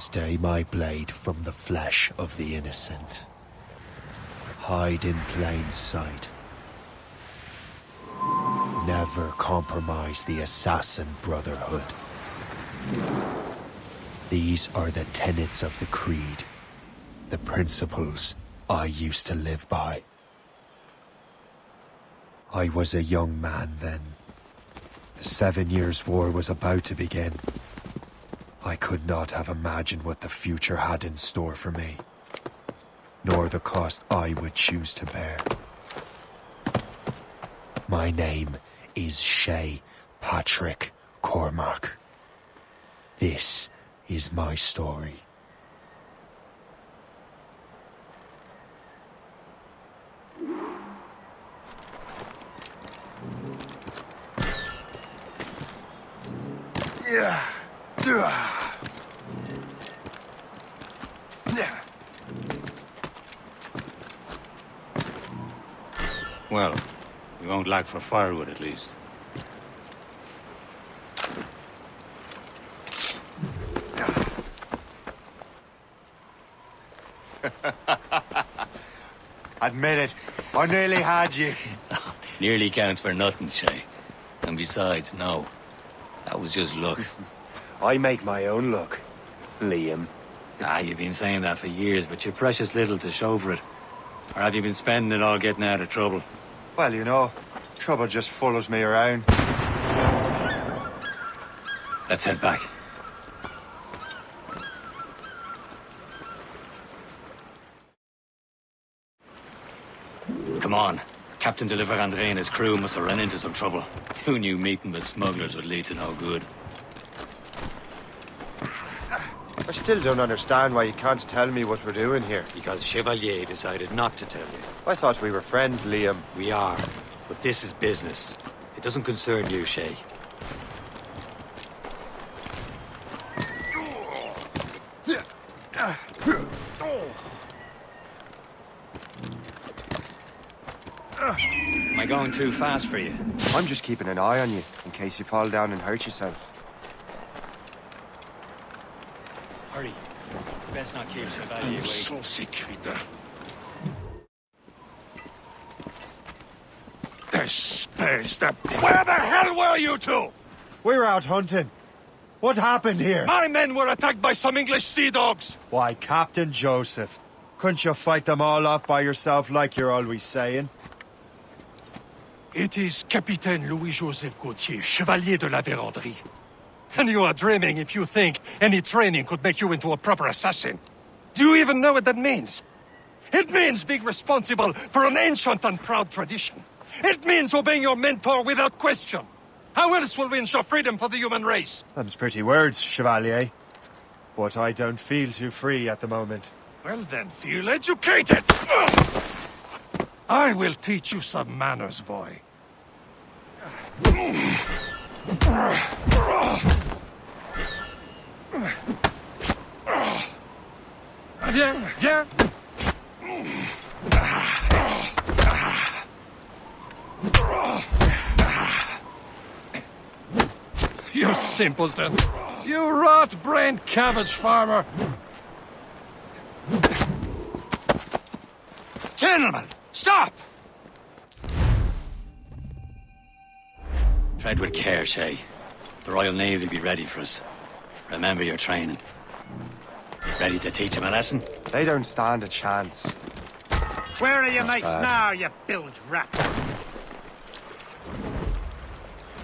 Stay my blade from the flesh of the innocent. Hide in plain sight. Never compromise the Assassin Brotherhood. These are the tenets of the Creed. The principles I used to live by. I was a young man then. The Seven Years' War was about to begin. I could not have imagined what the future had in store for me, nor the cost I would choose to bear. My name is Shay Patrick Cormac. This is my story. Yeah. Well, we won't lack for firewood at least. Admit it. I nearly had you. Nearly counts for nothing, Shay. And besides, no. That was just luck. I make my own luck, Liam. ah, you've been saying that for years, but you're precious little to show for it. Or have you been spending it all getting out of trouble? Well, you know, trouble just follows me around. Let's head back. Come on. Captain de Andre and his crew must have run into some trouble. Who knew meeting with smugglers would lead to no good? I still don't understand why you can't tell me what we're doing here. Because Chevalier decided not to tell you. I thought we were friends, Liam. We are, but this is business. It doesn't concern you, Shay. Am I going too fast for you? I'm just keeping an eye on you, in case you fall down and hurt yourself. Hurry. Best not keep Chevalier waiting. so sick, Rita. This space, the... Where the hell were you two? We're out hunting. What happened here? My men were attacked by some English sea dogs. Why, Captain Joseph. Couldn't you fight them all off by yourself like you're always saying? It is Capitaine Louis-Joseph Gauthier, Chevalier de la Vérendrye. And you are dreaming if you think any training could make you into a proper assassin. Do you even know what that means? It means being responsible for an ancient and proud tradition. It means obeying your mentor without question. How else will we ensure freedom for the human race? Them's pretty words, Chevalier. But I don't feel too free at the moment. Well then, feel educated! I will teach you some manners, boy. Viens, viens! You simpleton! You rot-brained cabbage farmer! Gentlemen, stop! Tread with care, Shay. The Royal Navy will be ready for us. Remember your training. Ready to teach them a lesson? They don't stand a chance. Where are your mates bad. now, you bilge rat?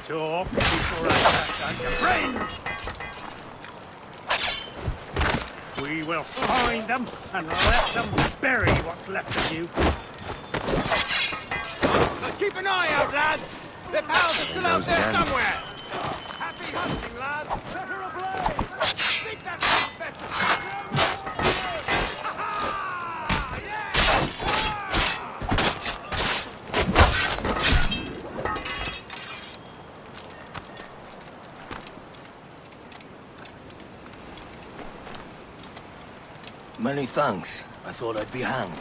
Talk before I touch on your brains! We will find them and let them bury what's left of you. But Keep an eye out, lads! Their pals are still out there again. somewhere! Happy hunting, lad! Better ablaze! Many thanks. I thought I'd be hanged.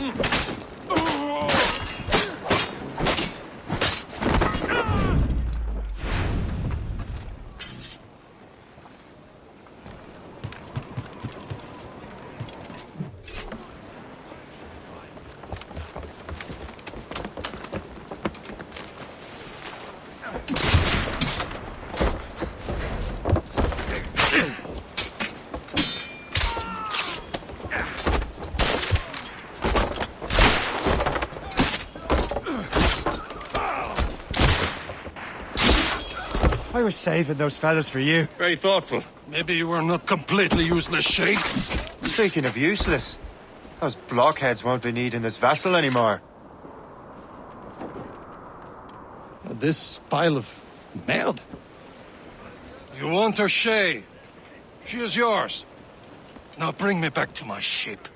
Mm. I was saving those fellas for you. Very thoughtful. Maybe you were not completely useless, Shay. Speaking of useless, those blockheads won't be needing this vessel anymore. This pile of merde. You want her, Shay? She is yours. Now bring me back to my ship.